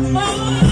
Oh.